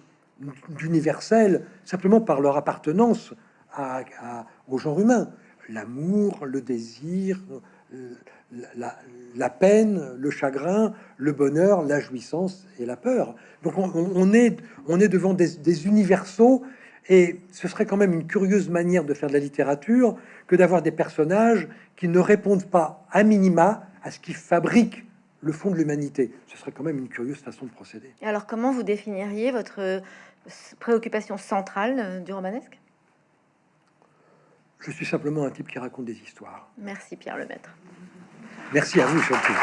d'universel simplement par leur appartenance à, au genre humain. L'amour, le désir, la, peine, le chagrin, le bonheur, la jouissance et la peur. Donc on, est, on est devant des, universaux et ce serait quand même une curieuse manière de faire de la littérature que d'avoir des personnages qui ne répondent pas à minima à ce qui fabrique le fond de l'humanité. Ce serait quand même une curieuse façon de procéder. Et alors comment vous définiriez votre préoccupation centrale euh, du romanesque? Je suis simplement un type qui raconte des histoires. Merci Pierre Lemaître. Merci à vous surtout.